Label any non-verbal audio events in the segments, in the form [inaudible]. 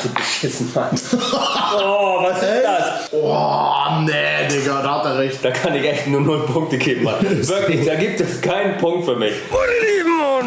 absolut beschissen, Mann. [laughs] oh, was ist das? Oh, nee, Digga, da hat er recht. Da kann ich echt nur 0 Punkte geben, Mann. [laughs] Wirklich, da gibt es keinen Punkt für mich.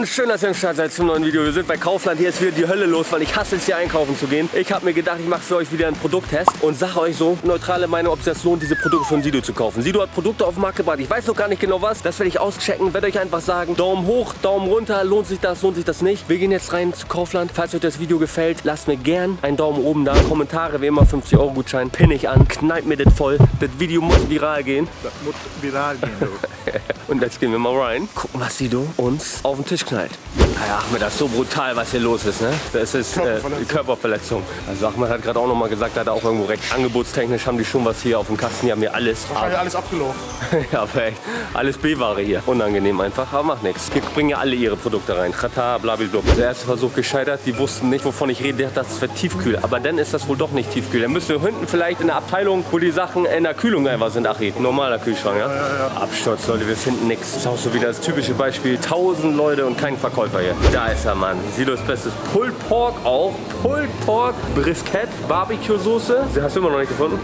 Und schön, dass ihr am Start seid zum neuen Video. Wir sind bei Kaufland. Hier ist wieder die Hölle los, weil ich hasse es hier einkaufen zu gehen. Ich habe mir gedacht, ich mache für euch wieder einen Produkttest und sage euch so neutrale Meinung, ob es das lohnt, diese Produkte von Sido zu kaufen. Sido hat Produkte auf den Markt gebracht. Ich weiß noch gar nicht genau was. Das werde ich auschecken. Werde euch einfach sagen, Daumen hoch, Daumen runter. Lohnt sich das, lohnt sich das nicht. Wir gehen jetzt rein zu Kaufland. Falls euch das Video gefällt, lasst mir gern einen Daumen oben da. Kommentare, wie immer 50 Euro Gutschein. Pin ich an, knallt mir das voll. Das Video muss viral gehen. Das muss viral gehen, du. [laughs] Und jetzt gehen wir mal rein. Gucken, was Sido uns auf den Tisch knallt. Naja, Ahmed, das ist so brutal, was hier los ist, ne? Das ist äh, Körperverletzung. Körperverletzung. Also Ahmed hat gerade auch noch mal gesagt, da hat er auch irgendwo recht. Angebotstechnisch haben die schon was hier auf dem Kasten. Die haben hier alles. Wahrscheinlich alles abgelaufen. [laughs] ja, aber echt. Alles B-Ware hier. Unangenehm einfach, aber macht nichts. Hier bringen ja alle ihre Produkte rein. Chata, blablabla. Der erste Versuch gescheitert. Die wussten nicht, wovon ich rede. Der hat das für tiefkühl. Aber dann ist das wohl doch nicht tiefkühl. Dann müssen wir hinten vielleicht in der Abteilung, wo die Sachen in der Kühlung einfach sind. Ach, normaler Kühlschrank, ja? Absturz, Leute. Wir finden nichts. Das ist auch so wieder das typische Beispiel. Tausend Leute und kein Verkäufer hier. Da ist er, Mann. Silos Bestes. Pulled Pork auch. Pulled Pork, Brisket, Barbecue-Soße. Sie hast du immer noch nicht gefunden?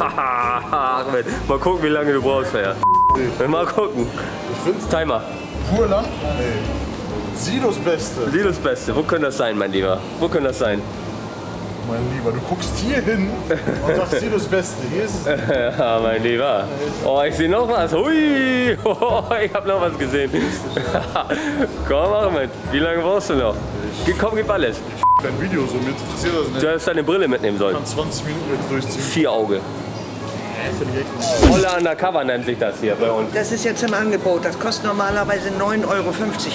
Haha, [laughs] Ahmed. Mal gucken, wie lange du brauchst, ja. Mal gucken. Ich find's Timer. pur lang. Nee. Sidos Beste. Silos Beste. Wo könnte das sein, mein Lieber? Wo könnte das sein? Mein Lieber, du guckst hier hin und sagst Sidos Beste. Hier ist es. [laughs] Ja, mein Lieber. Oh, ich sehe noch was. Hui. Oh, [laughs] ich habe noch was gesehen. [laughs] Komm, Ahmed. Wie lange brauchst du noch? Komm, gib alles. Dein Video so, mir interessiert das nicht. Du hättest deine Brille mitnehmen sollen. Ich kann 20 Minuten jetzt durchziehen. Vier Auge. Volle Undercover nennt sich das hier bei uns. Das ist jetzt im Angebot. Das kostet normalerweise 9,50 Euro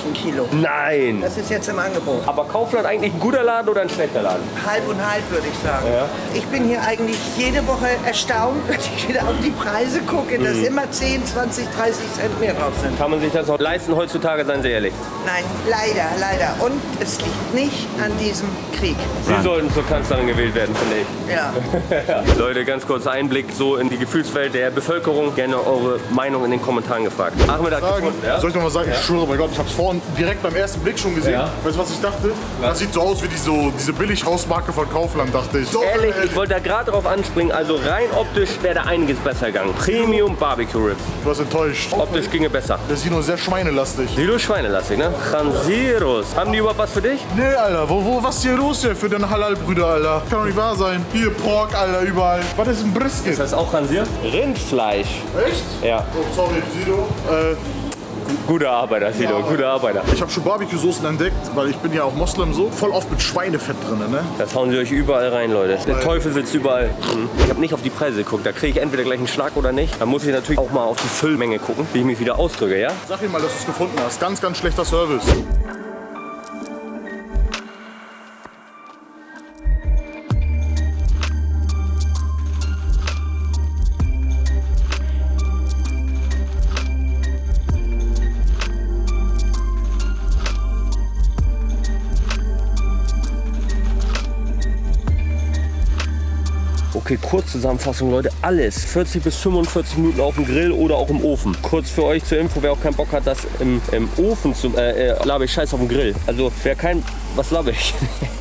ein Kilo. Nein. Das ist jetzt im Angebot. Aber Kaufland eigentlich ein guter Laden oder ein schlechter Laden? Halb und halb, würde ich sagen. Ja. Ich bin hier eigentlich jede Woche erstaunt, [laughs] wenn ich wieder auf die Preise gucke, dass Mhm. immer 10, 20, 30 Cent mehr drauf sind. Kann man sich das noch leisten heutzutage, seien Sie ehrlich? Nein, leider, leider. Und es liegt nicht an diesem Krieg. Sie sollten zur Kanzlerin gewählt werden, finde ich. Ja. [laughs] Leute, ganz kurz Einblick so in die Gefühlswelt der Bevölkerung. Gerne eure Meinung in den Kommentaren gefragt. Ahmed hat Sagen. gefunden, ja? Soll ich noch mal sagen? Ich schwöre bei Gott, ich habe es vorhin direkt beim ersten Blick schon gesehen. Ja. Weißt du, was ich dachte? Das sieht so aus wie die, so, diese Billighausmarke von Kaufland, dachte ich. So, Ehrlich, ich wollte da gerade drauf anspringen. Also rein optisch wäre da einiges besser gegangen. Premium Barbecue Ribs. Du warst enttäuscht. Optisch ginge besser. Der Sino ist sehr schweinelastig. Silo Schweinelastig, ne? Chansiros. Haben die überhaupt was für dich? Nee, Alter, wo, wo, was ist hier los hier für deine Halal-Brüder, Alter? Kann doch nicht wahr sein. Hier, Pork, Alter, überall. Was ist ein Brisket? Das ist Chansier? Rindfleisch. Echt? Ja. Oh, sorry, Sido. Äh, Guter Arbeiter, Silo. Guter Arbeiter. ich habe schon Barbecue-Soßen entdeckt, weil ich bin ja auch Moslem so. Voll oft mit Schweinefett drin, ne? Das hauen sie euch überall rein, Leute. Der Teufel sitzt überall. Mhm. Ich habe nicht auf die Preise geguckt. Da kriege ich entweder gleich einen Schlag oder nicht. Da muss ich natürlich auch mal auf die Füllmenge gucken, wie ich mich wieder ausdrücke, ja? Sag ihm mal, dass du es gefunden hast. Ganz, ganz schlechter Service. Okay, Kurzzusammenfassung, Leute. Alles 40 bis 45 Minuten auf dem Grill oder auch im Ofen. Kurz für euch zur Info, wer auch keinen Bock hat, das im, im Ofen zu... Äh, äh, laber ich Scheiß auf dem Grill. Also, wer kein... Was laber ich? [laughs]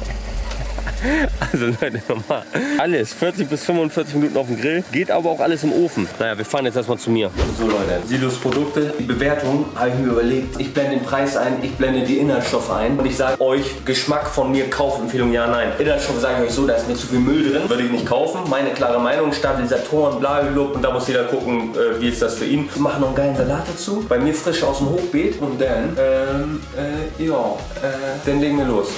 Also Leute, [laughs] nochmal. Alles 40 bis 45 Minuten auf dem Grill, geht aber auch alles im Ofen. Naja, wir fahren jetzt erstmal zu mir. So Leute, Silos Produkte, die Bewertung habe ich mir überlegt. Ich blende den Preis ein, ich blende die Inhaltsstoffe ein und ich sage euch, Geschmack von mir, Kaufempfehlung, ja, nein. Inhaltsstoffe sage ich euch so, da ist mir zu viel Müll drin, würde ich nicht kaufen. Meine klare Meinung, Stabilisatoren, blablabla und da muss jeder gucken, äh, wie ist das für ihn. Wir machen noch einen geilen Salat dazu, bei mir frisch aus dem Hochbeet und dann, ähm, äh, ja, äh, dann legen wir los.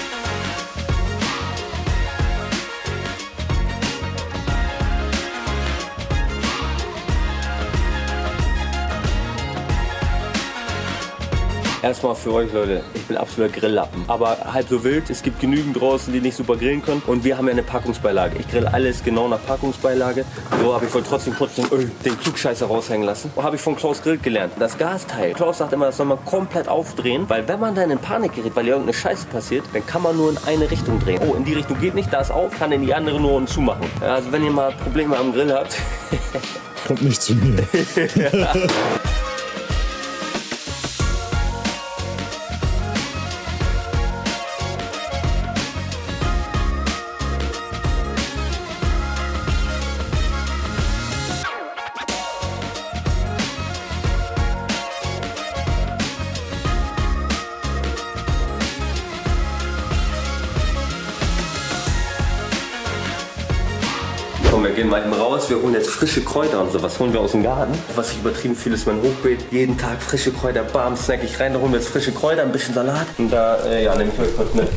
Erstmal für euch Leute, ich bin absoluter Grilllappen. Aber halb so wild, es gibt genügend draußen, die nicht super grillen können. Und wir haben ja eine Packungsbeilage. Ich grill alles genau nach Packungsbeilage. So habe ich wohl trotzdem kurz den, Öl, den Klugscheißer raushängen lassen. Habe ich von Klaus Grill gelernt. Das Gasteil. Klaus sagt immer, das soll man komplett aufdrehen. Weil wenn man dann in Panik gerät, weil hier irgendeine Scheiße passiert, dann kann man nur in eine Richtung drehen. Oh, in die Richtung geht nicht, da ist auf, kann in die andere nur und zumachen. Also wenn ihr mal Probleme am Grill habt, Kommt nicht zu mir. [laughs] [laughs] gehen mal eben raus. Wir holen jetzt frische Kräuter und so. Was holen wir aus dem Garten? Was ich übertrieben viel ist mein Hochbeet. Jeden Tag frische Kräuter, bam, snack ich rein. Da holen wir jetzt frische Kräuter, ein bisschen Salat. Und da, äh, ja, nehme ich euch kurz mit.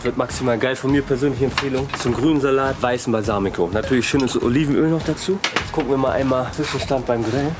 Salat wird maximal geil. Von mir persönliche Empfehlung zum grünen Salat weißen Balsamico. Natürlich schönes Olivenöl noch dazu. Jetzt gucken wir mal einmal Zwischenstand beim Grillen.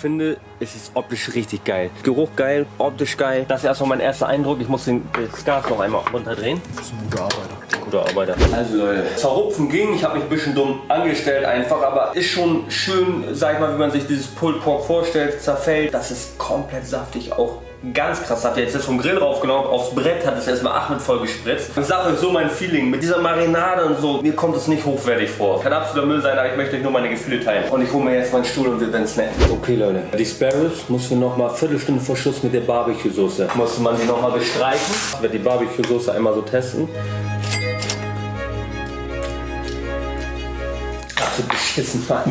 Finde, es ist optisch richtig geil. Geruch geil, optisch geil. Das ist erstmal mein erster Eindruck. Ich muss den, Gas noch einmal runterdrehen. Das ist ein guter Arbeiter. Guter Arbeiter. Also Leute, zerrupfen ging. Ich habe mich ein bisschen dumm angestellt einfach, aber ist schon schön, sag ich mal, wie man sich dieses Pulled Pork vorstellt, zerfällt. Das ist komplett saftig auch. Ganz krass, hat er jetzt vom Grill raufgenommen, aufs Brett hat es erstmal Achmed voll gespritzt. Ich sage euch so mein Feeling, mit dieser Marinade und so, mir kommt es nicht hochwertig vor. Kann absoluter Müll sein, aber ich möchte euch nur meine Gefühle teilen. Und ich hole mir jetzt meinen Stuhl und wir werden snacken. Okay Leute, die Spare Ribs mussten wir nochmal Viertelstunde vor Schluss mit der Barbecue-Soße. Musste man die nochmal bestreichen. Ich werde die Barbecue-Soße einmal so testen. So beschissen, Mann. [laughs]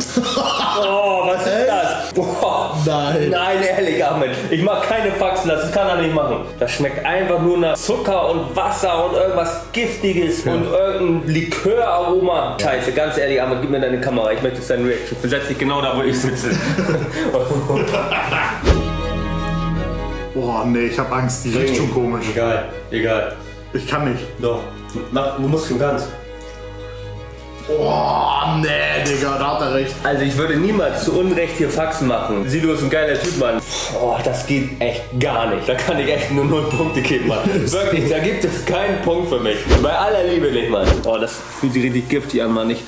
Oh, was ist das? Boah. Nein. Nein, ehrlich, Ahmed. Ich mag keine Faxen, das kann er nicht machen. Das schmeckt einfach nur nach Zucker und Wasser und irgendwas Giftiges und irgendein Liköraroma. Scheiße, ganz ehrlich, Ahmed, gib mir deine Kamera. Ich möchte deine Reaction. Versetz dich genau da, wo ich sitze. [laughs] [laughs] Boah, nee, ich hab Angst. Die riecht schon komisch. Egal, egal. Ich kann nicht. Doch. Mach, du musst schon ganz. Boah, nee, Digga, da hat er recht. Also ich würde niemals zu Unrecht hier Faxen machen. Sido ist ein geiler Typ, Mann. Oh, das geht echt gar nicht. Da kann ich echt nur 0 Punkte geben, Mann. [laughs] Wirklich, da gibt es keinen Punkt für mich. Bei aller Liebe nicht, Mann. Oh, das fühlt sich richtig giftig an, Mann. Ich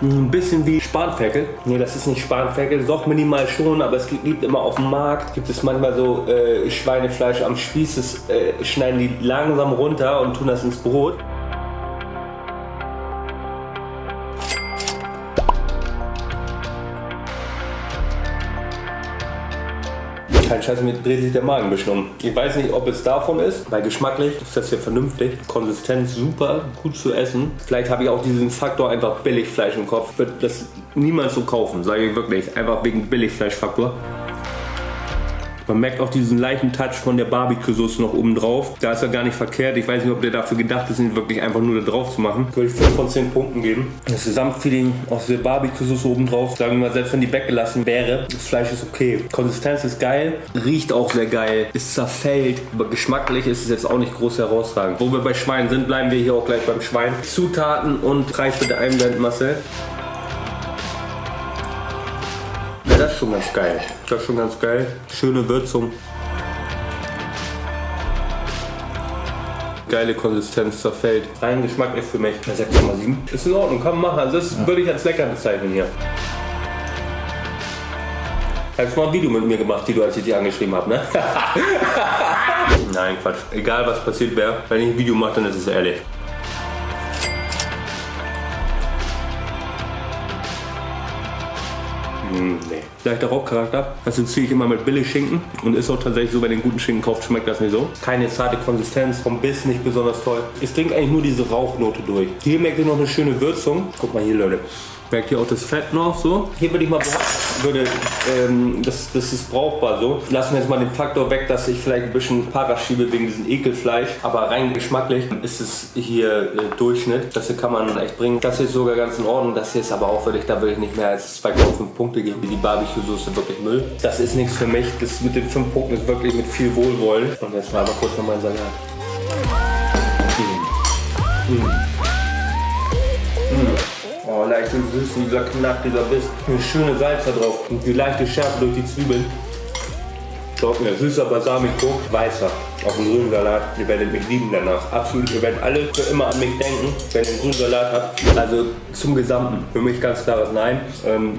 ein bisschen wie Spanferkel. Nee, das ist nicht Spanferkel. Doch minimal schon, aber es gibt immer auf dem Markt, gibt es manchmal so äh, Schweinefleisch am Spieß. Das äh, schneiden die langsam runter und tun das ins Brot. Kein Scheiß, mir dreht sich der Magen ein bisschen um. Ich weiß nicht, ob es davon ist, weil geschmacklich ist das hier vernünftig. Konsistenz super, gut zu essen. Vielleicht habe ich auch diesen Faktor einfach Billigfleisch im Kopf. Würde das niemals so kaufen, sage ich wirklich. Einfach wegen Billigfleischfaktor. Man merkt auch diesen leichten Touch von der Barbecue-Soße noch oben drauf. Da ist er gar nicht verkehrt. Ich weiß nicht, ob der dafür gedacht ist, ihn wirklich einfach nur da drauf zu machen. Würde ich 5 von 10 Punkten geben. Das Gesamtfeeling aus der Barbecue-Soße oben drauf, sagen wir mal, selbst wenn die weggelassen wäre, das Fleisch ist okay. Konsistenz ist geil, riecht auch sehr geil, ist zerfällt, aber geschmacklich ist es jetzt auch nicht groß herausragend. Wo wir bei Schwein sind, bleiben wir hier auch gleich beim Schwein. Zutaten und Preis bitte einblenden, Marcel. Ist schon ganz geil. Das ist schon ganz geil. Schöne Würzung. Geile Konsistenz zerfällt. Rein Geschmack ist für mich eine 6,7. Ist in Ordnung, kann man machen. Also das würde ich als lecker bezeichnen hier. Hast du mal ein Video mit mir gemacht, die du als ich dich angeschrieben habe, ne? [laughs] Nein, Quatsch. Egal was passiert wäre, wenn ich ein Video mache, dann ist es ehrlich. Leichter Rauchcharakter. Das ziehe ich immer mit Billigschinken und ist auch tatsächlich so, wenn ihr den guten Schinken kauft, schmeckt das nicht so. Keine zarte Konsistenz, vom Biss nicht besonders toll. Es trinkt eigentlich nur diese Rauchnote durch. Hier merkt ihr noch eine schöne Würzung. Guck mal hier, Leute. Merkt ihr auch das Fett noch so? Hier würde ich mal behaupten. Würde, ähm, das, das ist brauchbar so. Lassen wir jetzt mal den Faktor weg, dass ich vielleicht ein bisschen Para schiebe wegen diesem Ekelfleisch. Aber rein geschmacklich ist es hier äh, Durchschnitt. Das hier kann man echt bringen. Das hier ist sogar ganz in Ordnung. Das hier ist aber auch wirklich, da würde ich nicht mehr als 2,5 Punkte geben. Die Barbecue-Soße wirklich Müll. Das ist nichts für mich. Das mit den 5 Punkten ist wirklich mit viel Wohlwollen. Und jetzt mal aber kurz noch meinen Salat. Oh, leicht und süß, dieser Knack, dieser Biss. Eine schöne Salz da drauf. Und die leichte Schärfe durch die Zwiebeln. Glaubt mir, süßer Balsamico, weißer. Auf dem grünen Salat. Ihr werdet mich lieben danach. Absolut, ihr werdet alle für immer an mich denken, wenn ihr einen grünen Salat habt. Also zum Gesamten. Für mich ganz klares Nein. Ähm,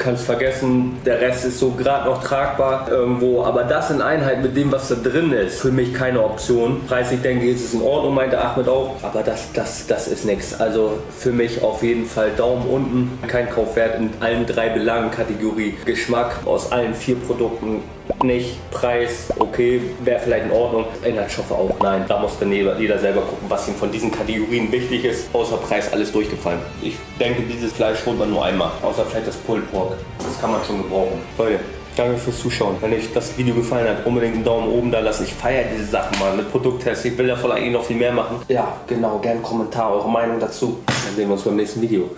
kannst vergessen, der Rest ist so gerade noch tragbar irgendwo, aber das in Einheit mit dem, was da drin ist, für mich keine Option. Preislich denke ich, ist es in Ordnung, meinte Ahmed auch, aber das, das, das ist nichts. Also für mich auf jeden Fall Daumen unten, kein Kaufwert in allen drei Belangen, Kategorie Geschmack aus allen vier Produkten nicht, Preis, okay, wäre vielleicht in Ordnung, Inhaltsstoffe auch, nein. Da muss dann jeder, selber gucken, was ihm von diesen Kategorien wichtig ist. Außer Preis alles durchgefallen. Ich denke, dieses Fleisch holt man nur einmal, außer vielleicht das Pulled Pork. Das kann man schon gebrauchen. Leute, Danke fürs Zuschauen. Wenn euch das Video gefallen hat, unbedingt einen Daumen oben da lassen. Ich feiere diese Sachen mal mit Produkttests. Ich will davon eigentlich noch viel mehr machen. Ja, genau. Gerne Kommentar, eure Meinung dazu. Dann sehen wir uns beim nächsten Video.